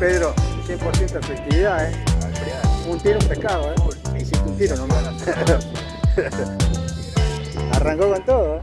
Pedro, 100% efectividad, ¿eh? Un tiro, un pescado, ¿eh? Hiciste un tiro nomás. Arrancó con todo, ¿eh?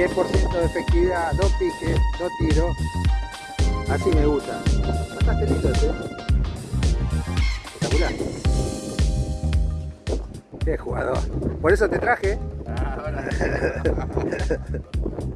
10% de efectividad, dos piques, dos tiros. Así me gusta. Bastante lindo este. Espectacular. Qué jugador. Por eso te traje. Ah, por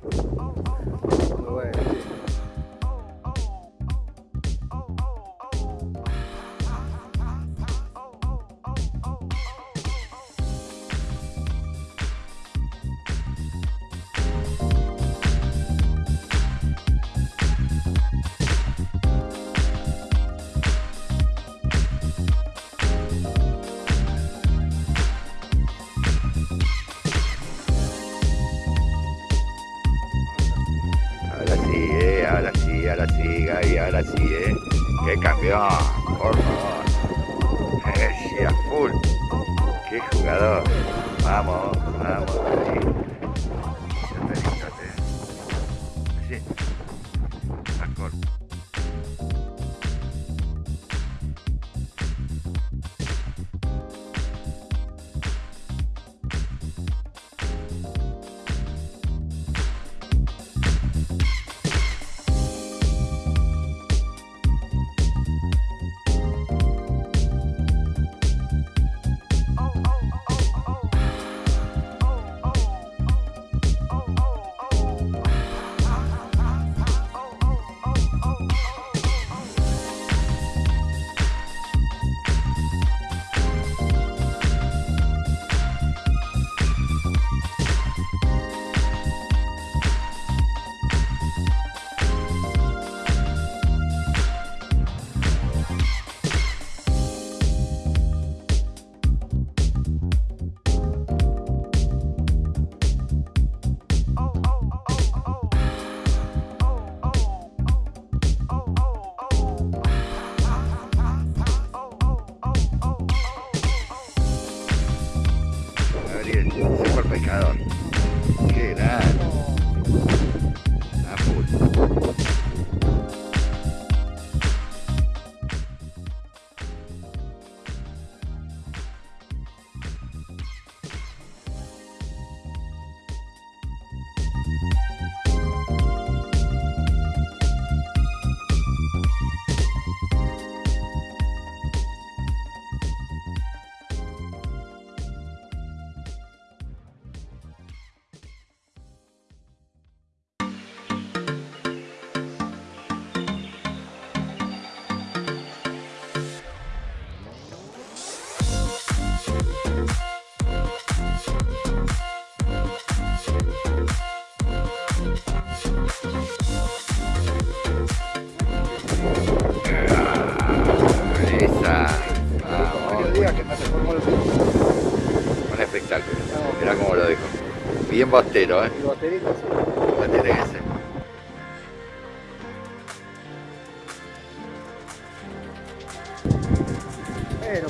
bien bostero, ¿eh? Bosterito, sí. tiene que ser.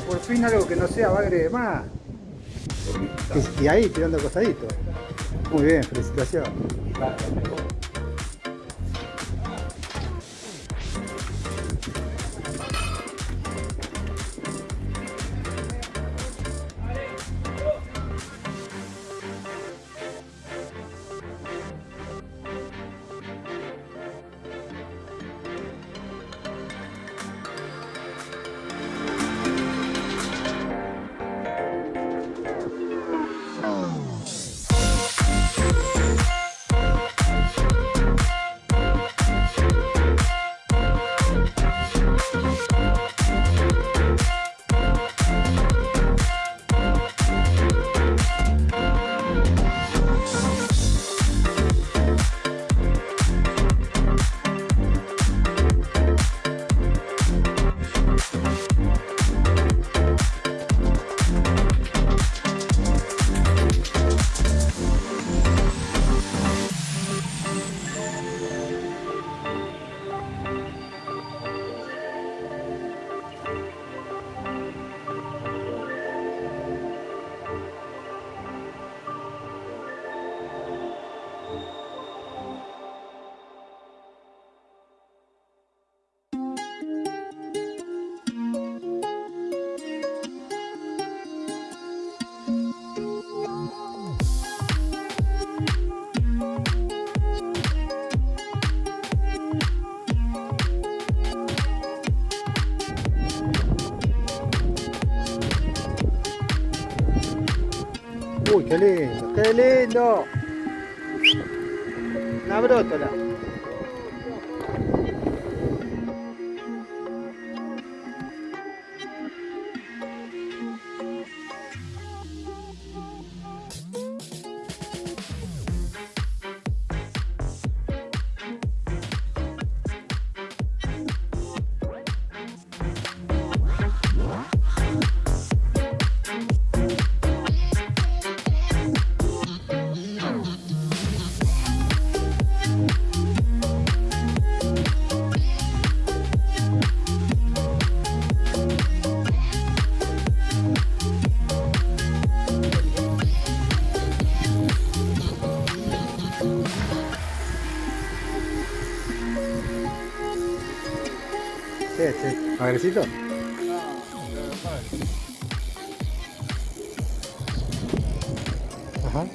Por fin algo que no sea bagre de más. Y, y ahí tirando costadito. Muy bien, felicitaciones. Qué lindo, qué lindo. Una brótola. Este? ¿Magrecito? Ajá.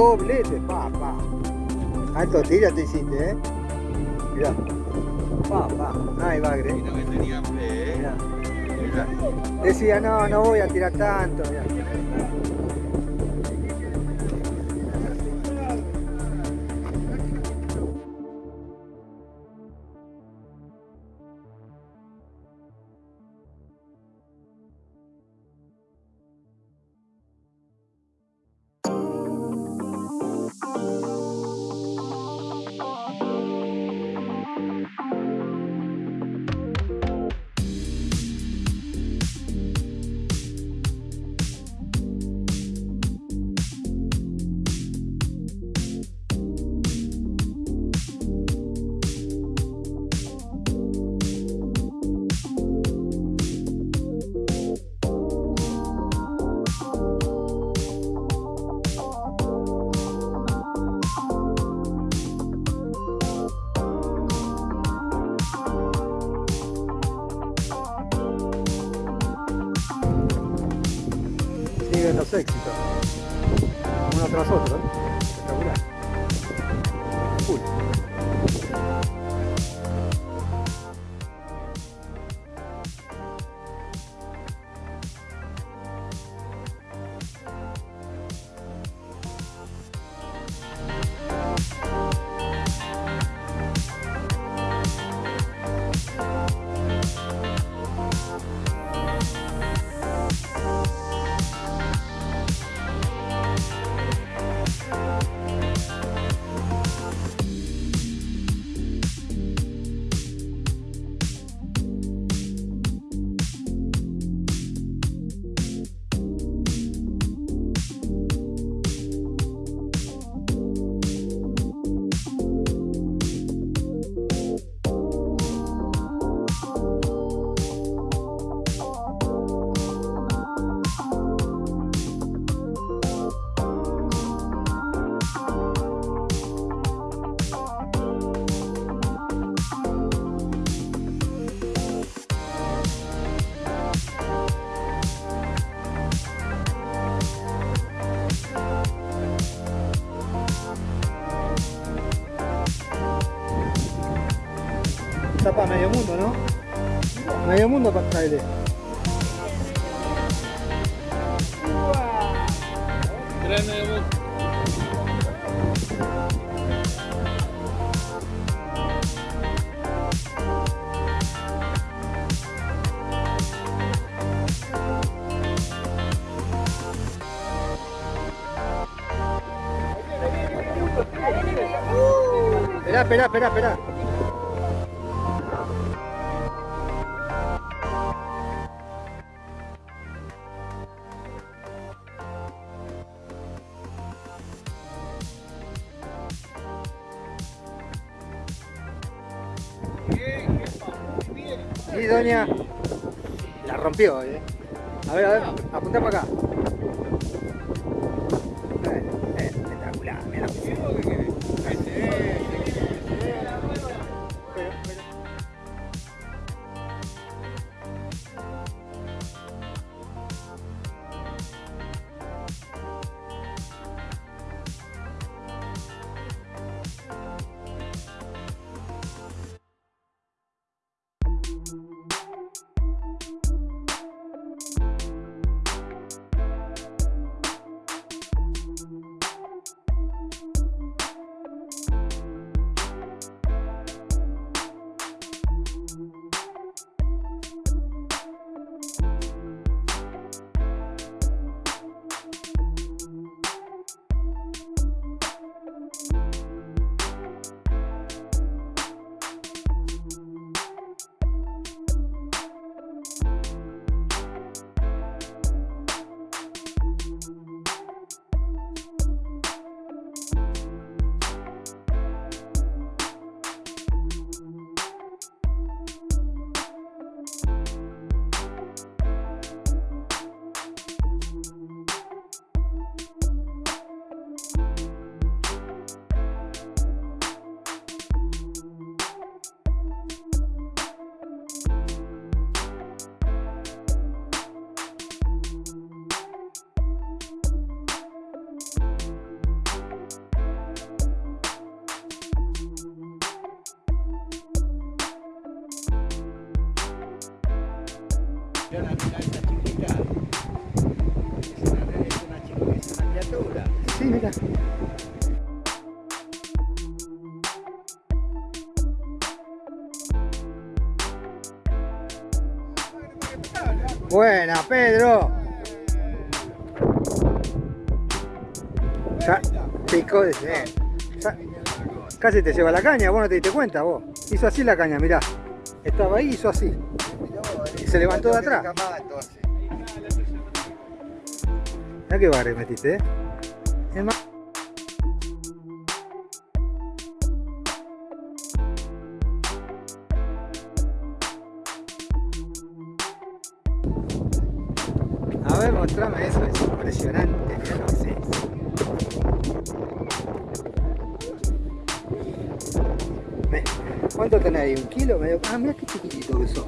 Doblete, pa, pa. Alto tira te hiciste, eh. Mirá. Pa, pa. Ahí va, Gre. Vino que tenía fe, ¿eh? Mirá. Decía, no, no voy a tirar tanto. mirá. Uy. Está para medio mundo, ¿no? Medio mundo para trailer. Tres medio mundo. Esperá, esperá, esperá, esperá. Sí, doña. La rompió, eh. A ver, a ver, apunta para acá. Mira la mira esta chiquita. Es una, es una chica, es una criatura. Sí, mira. Buena, Pedro. Ya, picó de eh, ya- Casi te lleva la caña, vos no te diste cuenta, vos. Hizo así la caña, mirá. Estaba ahí, hizo así. Se levantó de atrás. Mirá qué barrio metiste, eh. A ver, mostrame eso, es impresionante, mirá lo que es ¿Cuánto tenés ahí? ¿Un kilo? Medio- Ah, mira qué chiquitito que sos.